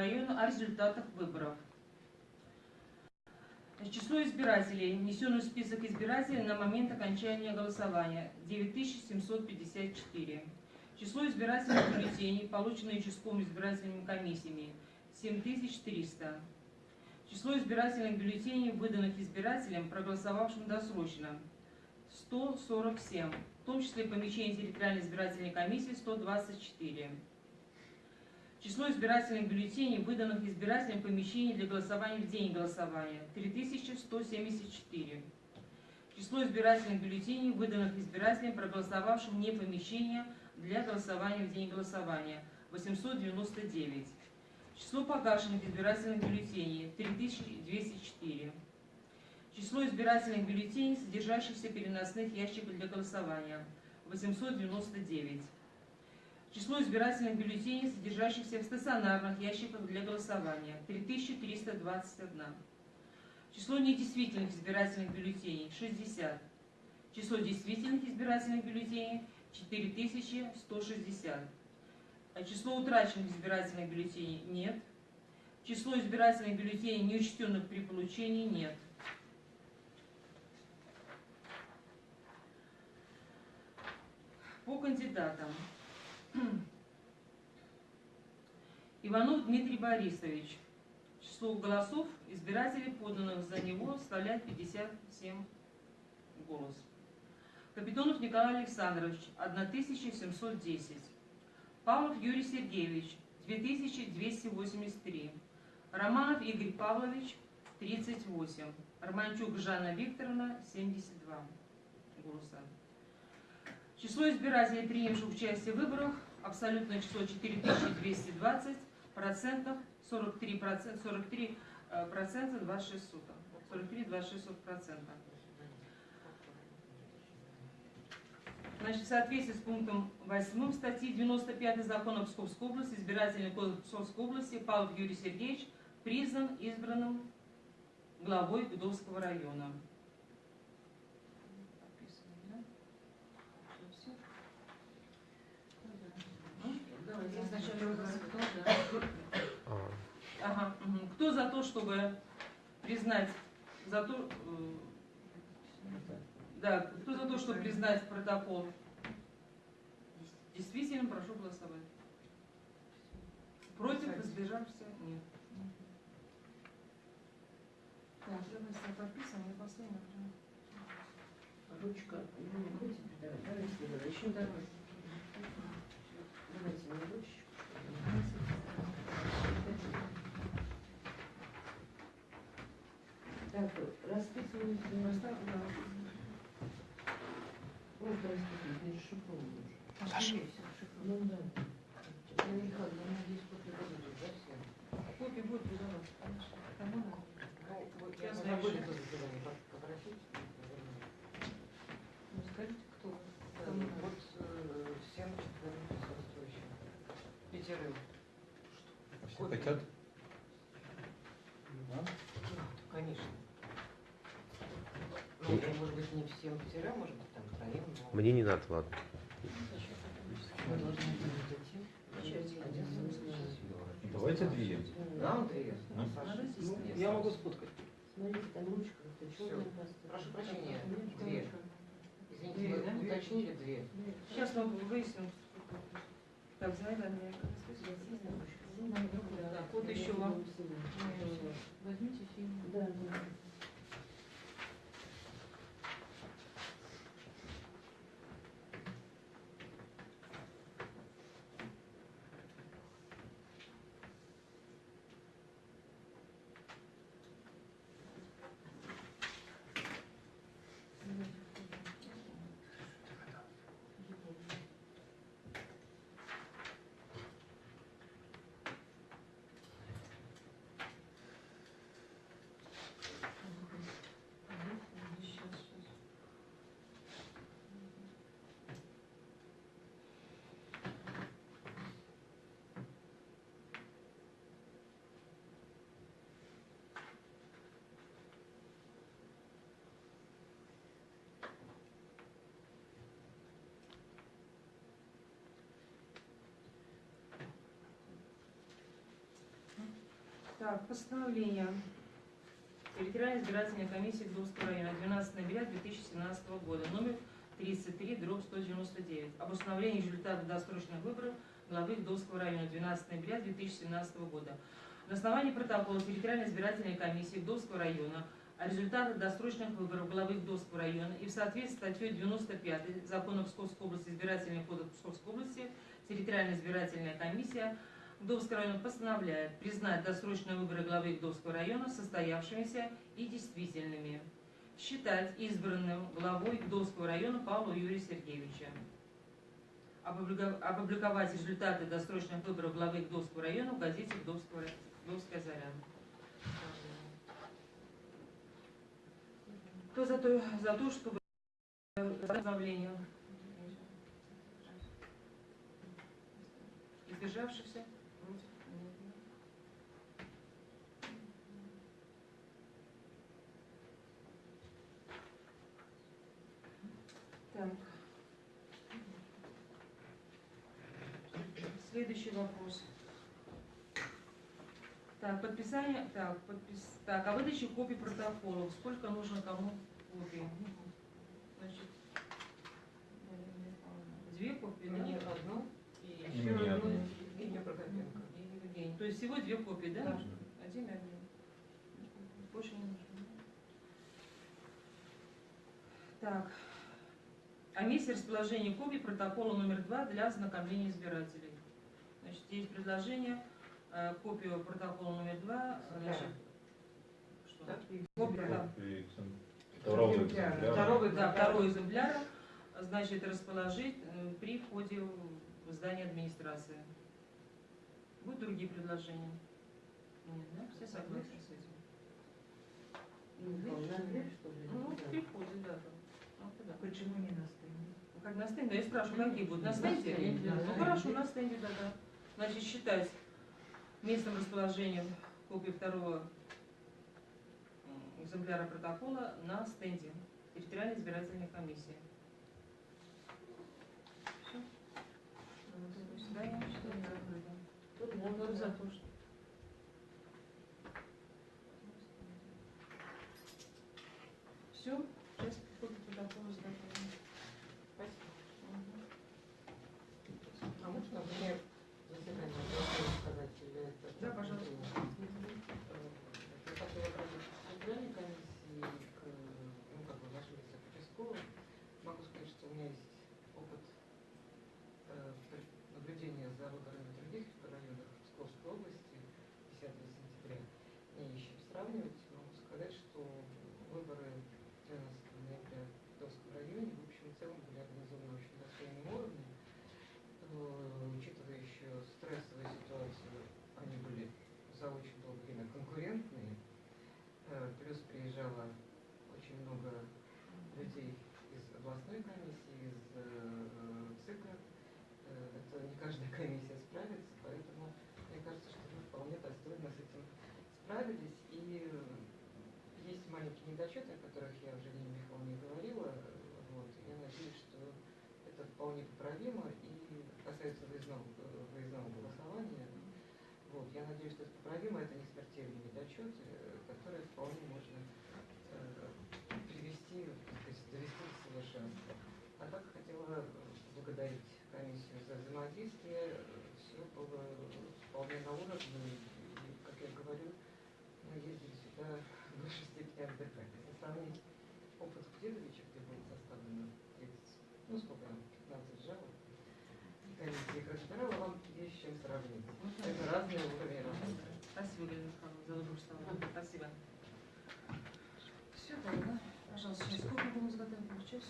района о результатах выборов. Число избирателей, внесенных в список избирателей на момент окончания голосования 9754. Число избирательных бюллетеней, полученные участковыми избирательными комиссиями 7300. Число избирательных бюллетеней, выданных избирателям, проголосовавшим досрочно 147, в том числе помещение территориальной избирательной комиссии 124. Число избирательных бюллетеней, выданных избирателям в помещении для голосования в день голосования – 3174. Число избирательных бюллетеней, выданных избирателям, проголосовавшим вне помещения для голосования в день голосования – 899. Число погашенных избирательных бюллетеней – 3204. Число избирательных бюллетеней, содержащихся переносных ящиках для голосования – 899. Число избирательных бюллетеней, содержащихся в стационарных ящиках для голосования – 3321. Число недействительных избирательных бюллетеней – 60. Число действительных избирательных бюллетеней – 4160. А число утраченных избирательных бюллетеней – нет. Число избирательных бюллетеней, неучтенных при получении – нет. По кандидатам. Иванов Дмитрий Борисович. Число голосов избирателей, поданных за него, составляет 57 голос. Капитонов Николай Александрович, 1710. Павлов Юрий Сергеевич, 2283. Романов Игорь Павлович, 38. Романчук Жанна Викторовна, 72 голоса. Число избирателей, принявших участие в выборах, абсолютное число 4220, процентов 43, процент, 43 э, процента 26 суток. 43 26 сотых процента. Значит, в соответствии с пунктом 8 статьи 95 закона Псковской области, избирательный кодекс Псковской области, Павлов Юрий Сергеевич признан избранным главой Гудовского района. Давайте сначала кто, да. А, Ага, мгм. Кто за то, чтобы признать за то, э, да, кто за то, чтобы признать протокол действительно, прошу голосовать. Против, воздержавшихся? Нет. Так, давайте подписываем, я последний. Ручка, ну, еще давай. Давайте мне ручечку. Так, расписываюсь. Поставь, да. Просто расписываюсь, не расшифровываю уже. Саша. Ну да. Я не знаю, я надеюсь, после будет, да, все? Копия будет выдавать, конечно. Кому надо? Я заранее пос- попросить. Ну, скажите, кто? Кому надо? Вот э, всем четверым присутствующим. Пятерым. все хотят? Ну, конечно. Ну, я, может быть, не всем пятерым, может быть, там троим, но... Мне не надо, ладно. Мы должны были зайти. Один Давайте две. Нам две. Ну, Ну. Я могу сфоткать. Смотрите, там ручка, паста. Прошу прощения, две. Извините, Две, вы да? уточнили две. Сейчас мы выясним. Так, Андрей, Да, вот еще вам. Возьмите фильм. Да, да. Так, постановление территориальной избирательной комиссии Гдовского района 12 ноября 2017 года, номер 33, дробь 199, об установлении результатов досрочных выборов главы Гдовского района 12 ноября 2017 года. На основании протокола территориальной избирательной комиссии Гдовского района о результатах досрочных выборов главы Гдовского района и в соответствии с статьей 95 Закона Псковской области избирательный кодекс Псковской области территориальная избирательная комиссия Гдовского района постановляет признать досрочные выборы главы Гдовского района состоявшимися и действительными. Считать избранным главой Гдовского района Павла Юрия Сергеевича. Опубликовать результаты досрочных выборов главы Гдовского района в газете Гдовского рай- Гдовская заря. Кто за то, за то чтобы постановление? Избежавшихся? Против? Нет. Так. Следующий вопрос. Так, подписание, так, подпис, так, о выдаче копий протоколов. Сколько нужно кому копий? Значит, две копии, да? Мне одну и еще мне одну. Евгения Прокопенко. И Евгений. То есть всего две копии, да? Да. Один и один. Больше не нужно. Так. О месте расположения копий протокола номер два для ознакомления избирателей. Значит, есть предложение э, копию протокола номер два. э, Значит, что? Копия, да. Второго Экземпляра. экземпляра. Второго Да, второй экземпляр, значит, расположить э, при входе в здание администрации. Будут другие предложения? Нет, да? Все согласны с этим? Ну? Ну, Да. при входе, да. там. Ну, куда? Почему не на стенде? Ну, Как на стенде? Я спрашиваю, какие будут? На На стенде? Ну, да. хорошо, на стенде, да, да. Значит, считать местом расположения копии второго экземпляра протокола на стенде территориальной избирательной комиссии. Всё. Здание считается закрытым. Тут за, Кто тут за за. то, что- Все, сейчас копия протокола изготовлена. Спасибо. Мгм. А можно мне заседание голосовать сказать или это? Да, пожалуйста. Я хотела обратиться к центральной комиссии, к, ну, как бы, нашим участковым. Могу сказать, что у меня есть опыт э, при- наблюдения за выборами в других районах Псковской области 10 сентября. Не ищем сравнивать. Могу сказать, что выборы 12 ноября в Псковском районе в общем и целом были организованы очень достойным уровнем. Э, Учитывая еще стрессовую ситуацию, они были за очень долгое время конкурентные. Э, Плюс приезжало очень много людей из комиссии, из э, ЦИКа. Э, Это не каждая комиссия справится, поэтому мне кажется, что мы вполне достойно с этим справились. И э, есть маленькие недочеты, о которых я уже Нине Михайловне говорила. э, Вот. Я надеюсь, что это вполне поправимо и касается выездного, э, выездного голосования. Вот. Я надеюсь, что это поправимо, это не смертельные недочеты, э, которые вполне можно э, поблагодарить комиссию за взаимодействие. Все было вполне на уровне. И, как я говорю, мы ездили сюда в большей степени отдыхать. Если сравнить опыт Кудедовича, где было составлено 30, ну сколько там, 15 жалоб, и комиссия их разбирала, вам есть с чем сравнить. Это разные уровни работы. Спасибо, Галина Михайловна, за добрую слово. Спасибо. Все, тогда, пожалуйста, сейчас сколько будем? Получается?